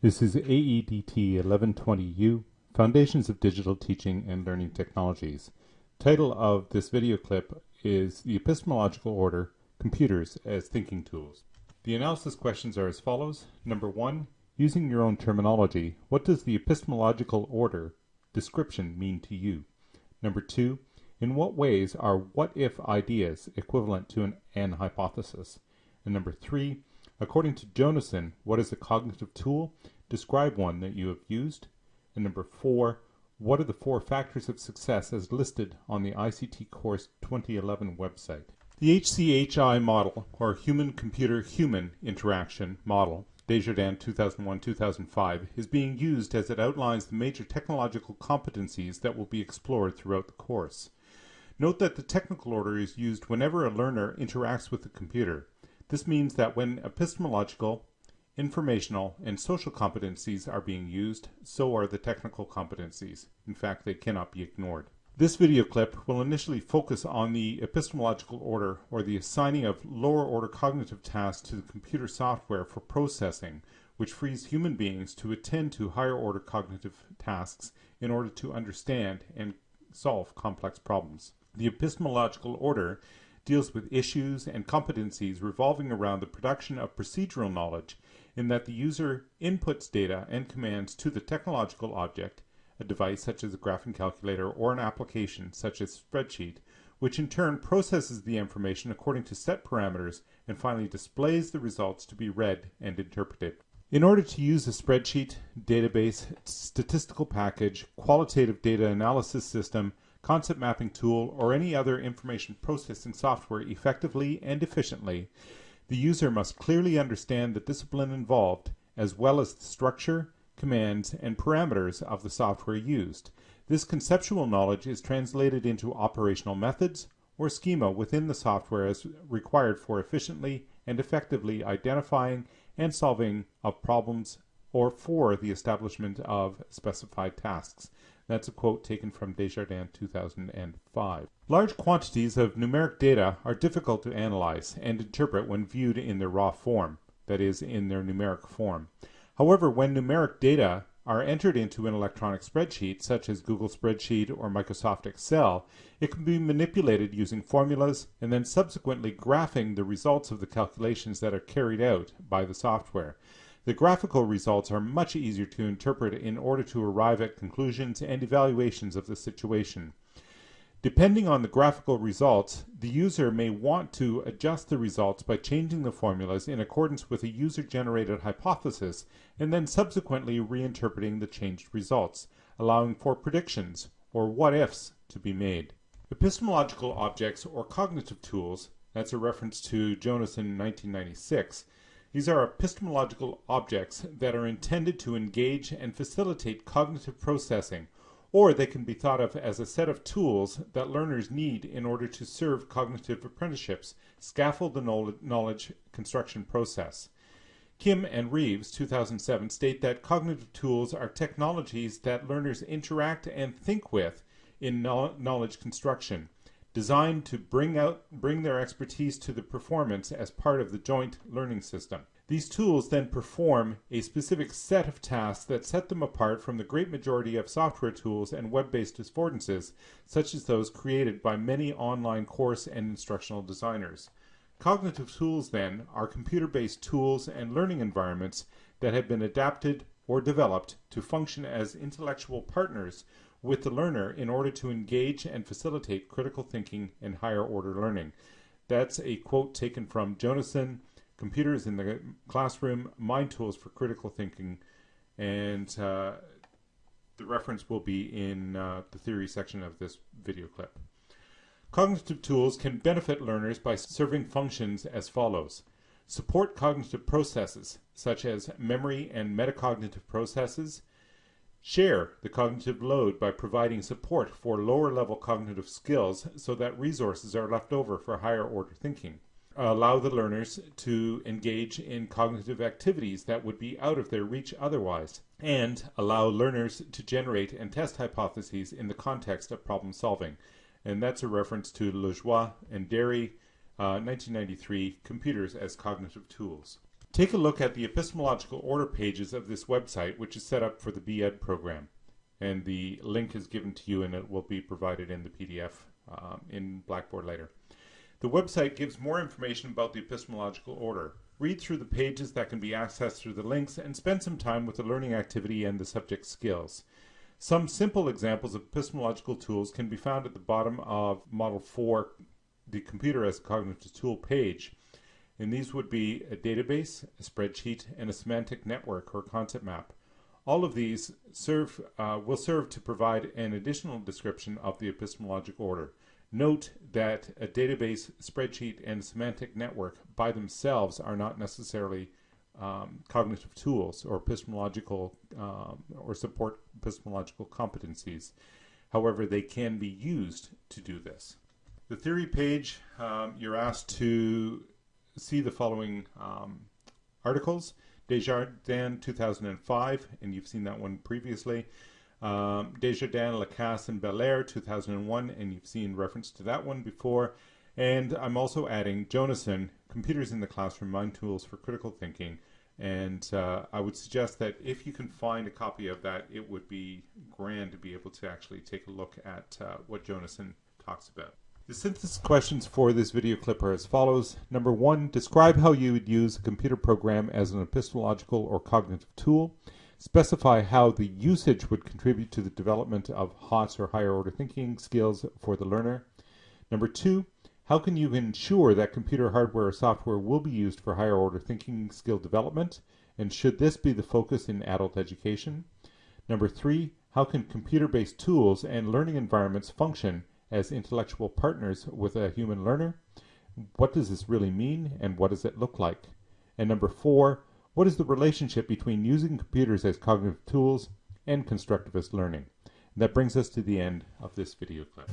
This is AEDT 1120U, Foundations of Digital Teaching and Learning Technologies. Title of this video clip is The Epistemological Order, Computers as Thinking Tools. The analysis questions are as follows. Number one, using your own terminology, what does the epistemological order description mean to you? Number two, in what ways are what-if ideas equivalent to an, an hypothesis? And number three, According to Jonassen, what is a cognitive tool? Describe one that you have used. And number four, what are the four factors of success as listed on the ICT Course 2011 website? The HCHI model, or Human Computer Human Interaction model, Desjardins 2001-2005, is being used as it outlines the major technological competencies that will be explored throughout the course. Note that the technical order is used whenever a learner interacts with the computer. This means that when epistemological, informational, and social competencies are being used, so are the technical competencies. In fact, they cannot be ignored. This video clip will initially focus on the epistemological order or the assigning of lower order cognitive tasks to the computer software for processing, which frees human beings to attend to higher order cognitive tasks in order to understand and solve complex problems. The epistemological order deals with issues and competencies revolving around the production of procedural knowledge in that the user inputs data and commands to the technological object, a device such as a graphing calculator or an application such as spreadsheet, which in turn processes the information according to set parameters and finally displays the results to be read and interpreted. In order to use a spreadsheet, database, statistical package, qualitative data analysis system, concept mapping tool, or any other information processing software effectively and efficiently, the user must clearly understand the discipline involved, as well as the structure, commands, and parameters of the software used. This conceptual knowledge is translated into operational methods or schema within the software as required for efficiently and effectively identifying and solving of problems or for the establishment of specified tasks. That's a quote taken from Desjardins 2005. Large quantities of numeric data are difficult to analyze and interpret when viewed in their raw form, that is, in their numeric form. However, when numeric data are entered into an electronic spreadsheet, such as Google Spreadsheet or Microsoft Excel, it can be manipulated using formulas and then subsequently graphing the results of the calculations that are carried out by the software. The graphical results are much easier to interpret in order to arrive at conclusions and evaluations of the situation. Depending on the graphical results, the user may want to adjust the results by changing the formulas in accordance with a user-generated hypothesis and then subsequently reinterpreting the changed results, allowing for predictions, or what-ifs, to be made. Epistemological objects or cognitive tools, that's a reference to Jonassen 1996, these are epistemological objects that are intended to engage and facilitate cognitive processing, or they can be thought of as a set of tools that learners need in order to serve cognitive apprenticeships, scaffold the knowledge construction process. Kim and Reeves, 2007, state that cognitive tools are technologies that learners interact and think with in knowledge construction designed to bring out bring their expertise to the performance as part of the joint learning system. These tools then perform a specific set of tasks that set them apart from the great majority of software tools and web-based affordances, such as those created by many online course and instructional designers. Cognitive tools, then, are computer-based tools and learning environments that have been adapted or developed to function as intellectual partners with the learner in order to engage and facilitate critical thinking and higher order learning. That's a quote taken from Jonassen, Computers in the Classroom, Mind Tools for Critical Thinking, and uh, the reference will be in uh, the theory section of this video clip. Cognitive tools can benefit learners by serving functions as follows. Support cognitive processes, such as memory and metacognitive processes, Share the cognitive load by providing support for lower level cognitive skills so that resources are left over for higher order thinking. Allow the learners to engage in cognitive activities that would be out of their reach otherwise. And allow learners to generate and test hypotheses in the context of problem solving. And that's a reference to Lajoie and Derry, uh, 1993, Computers as Cognitive Tools. Take a look at the epistemological order pages of this website, which is set up for the BEd program. And the link is given to you and it will be provided in the PDF um, in Blackboard later. The website gives more information about the epistemological order. Read through the pages that can be accessed through the links and spend some time with the learning activity and the subject skills. Some simple examples of epistemological tools can be found at the bottom of Model 4, the Computer as a Cognitive Tool page. And these would be a database, a spreadsheet, and a semantic network or concept map. All of these serve, uh, will serve to provide an additional description of the epistemological order. Note that a database, spreadsheet, and semantic network by themselves are not necessarily um, cognitive tools or epistemological um, or support epistemological competencies. However, they can be used to do this. The theory page, um, you're asked to see the following um, articles. Desjardins 2005, and you've seen that one previously. Um, Desjardins, Lacasse, and Bélair 2001, and you've seen reference to that one before. And I'm also adding Jonassen, Computers in the Classroom, Mind Tools for Critical Thinking. And uh, I would suggest that if you can find a copy of that, it would be grand to be able to actually take a look at uh, what Jonassen talks about. The synthesis questions for this video clip are as follows. Number one, describe how you would use a computer program as an epistemological or cognitive tool. Specify how the usage would contribute to the development of HOTS or higher order thinking skills for the learner. Number two, how can you ensure that computer hardware or software will be used for higher order thinking skill development? And should this be the focus in adult education? Number three, how can computer-based tools and learning environments function as intellectual partners with a human learner? What does this really mean and what does it look like? And number four, what is the relationship between using computers as cognitive tools and constructivist learning? And that brings us to the end of this video clip.